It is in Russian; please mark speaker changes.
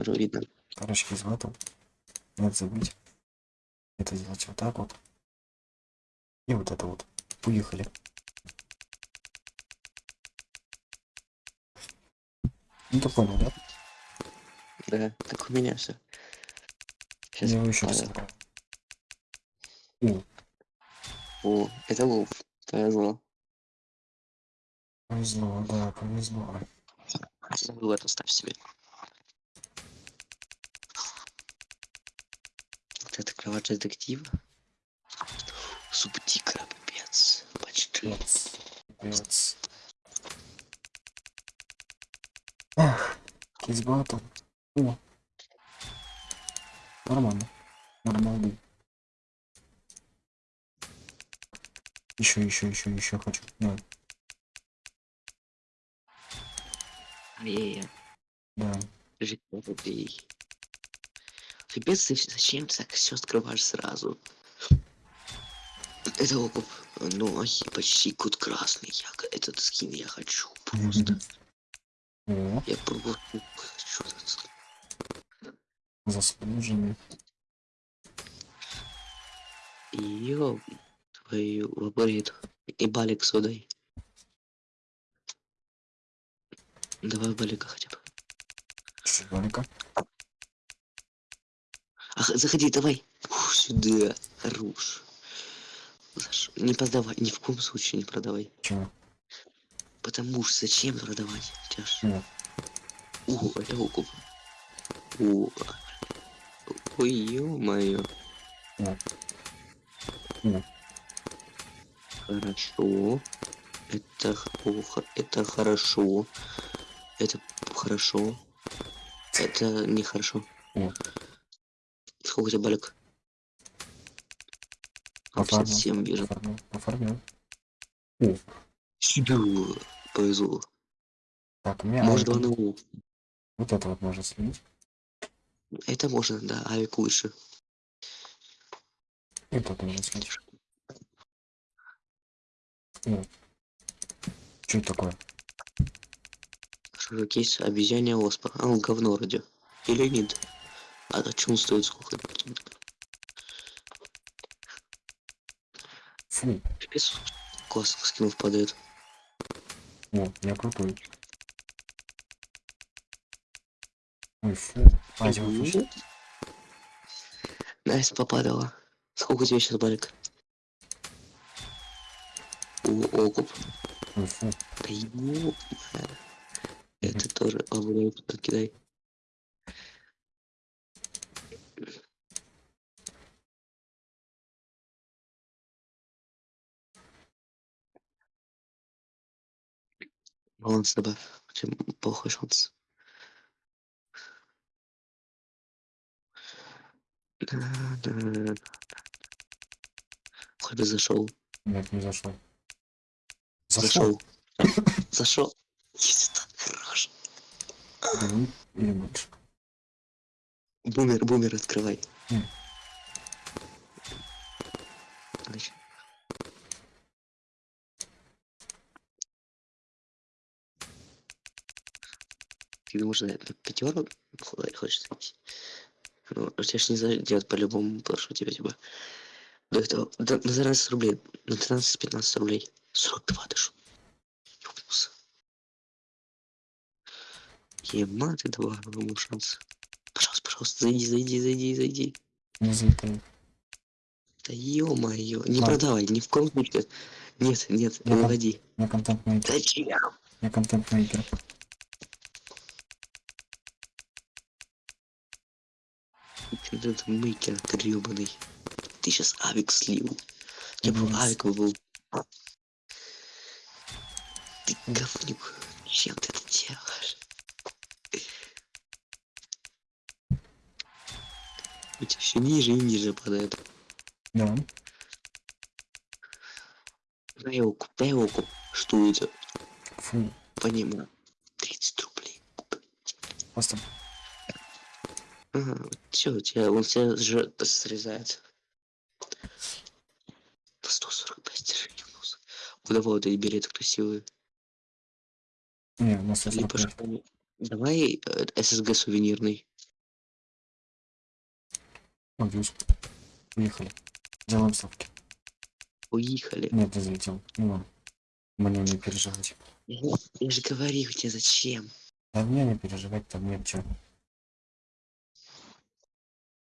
Speaker 1: Уже видно.
Speaker 2: Короче, без батл. Нет забыть. Это сделать вот так вот. И вот это вот. Уехали. Ну ты понял, да?
Speaker 1: Да, так у меня все. Сейчас
Speaker 2: Я его еще раз. О,
Speaker 1: О, это Вулф. Повезло.
Speaker 2: повезло, да, повезло.
Speaker 1: Забыл это ставь себе. Кровать детектива. Субтикра, пипец. Почти.
Speaker 2: Пипец. Из батл. О. Нормально. Нормально. Еще, еще, еще, еще хочу. Да,
Speaker 1: Ай-яй-яй.
Speaker 2: да.
Speaker 1: Жить Пипец, ты зачем так все открываешь сразу? Это окуп. Ну, почти кут красный. Я, этот скин я хочу просто. Я просто хочу этот скин.
Speaker 2: заслуженный.
Speaker 1: Ёб твою лаборит. И балик судай. Давай балика хотя бы.
Speaker 2: Балика.
Speaker 1: Ах, заходи, давай. Фу, сюда. Хорош. Не продавай, ни в коем случае не продавай.
Speaker 2: Чего?
Speaker 1: Потому что зачем продавать? Тяж.
Speaker 2: О,
Speaker 1: О, это окуп. О. Ой, ё-моё. Хорошо. Это плохо. Это хорошо. Это хорошо. Это нехорошо.
Speaker 2: О.
Speaker 1: Сколько у тебя
Speaker 2: Оформил.
Speaker 1: 57 вижу.
Speaker 2: оформил, оформил. О,
Speaker 1: Сюда. Повезло.
Speaker 2: так, у меня
Speaker 1: Может,
Speaker 2: авик.
Speaker 1: два на У.
Speaker 2: Вот это вот можно сменить.
Speaker 1: Это можно, да, авик лучше.
Speaker 2: И тут можно сменить. О. Что это такое?
Speaker 1: Кейс? Обезьяне оспа. А, он говно вроде. Или нет? А он стоит сколько?
Speaker 2: Фу.
Speaker 1: Пипец. Классно скинов падает.
Speaker 2: О, я крутой. Ой, фу. А, фу.
Speaker 1: Найс попадала. Сколько у тебя сейчас балик? О, окуп.
Speaker 2: Ой, фу.
Speaker 1: Да Это тоже обладает, кидай. Баланс добавь. У тебя плохой шанс. Да-да-да. Хоть бы зашел.
Speaker 2: Нет, не зашел. Зашел.
Speaker 1: Зашел. Есть это хорош.
Speaker 2: Или или больше.
Speaker 1: Бумер, бумер, открывай.
Speaker 2: М.
Speaker 1: Ты думаешь, на пятерку хочешь зайти? Ну, у тебя ж не зайдет по-любому, потому что у тебя типа до этого до, на 13 рублей, на 13-15 рублей. 42 даже. Ёбнулся. Ема, ты давай ему шанс. Пожалуйста, пожалуйста, зайди, зайди, зайди, зайди.
Speaker 2: Не залетает.
Speaker 1: Да ё-моё, не
Speaker 2: Ладно.
Speaker 1: продавай, ни в коем случае. Нет, нет, не выводи.
Speaker 2: Я контент мейкер.
Speaker 1: Зачем?
Speaker 2: Я контент мейкер.
Speaker 1: Этот мейкер гребаный. Ты сейчас авик слил. Я бы авик вывел. Ты говнюк. Чем ты это делаешь? У тебя все ниже и ниже падает.
Speaker 2: Да.
Speaker 1: Его куп. Что это?
Speaker 2: Фу.
Speaker 1: Понимаю. 30 рублей.
Speaker 2: Просто
Speaker 1: Ага, все, у тебя, он тебя же срезает. 145 достижений у нас. Куда вот эти билеты красивые?
Speaker 2: Не, у нас
Speaker 1: Либо
Speaker 2: 145.
Speaker 1: школьный. Давай э, ССГ сувенирный.
Speaker 2: Могюсь. Уехали. Делаем ставки.
Speaker 1: Уехали.
Speaker 2: Нет, не залетел. Ну ладно. Мне не переживать.
Speaker 1: Я, я же говорил тебе зачем.
Speaker 2: Да мне не переживать, там нет чего.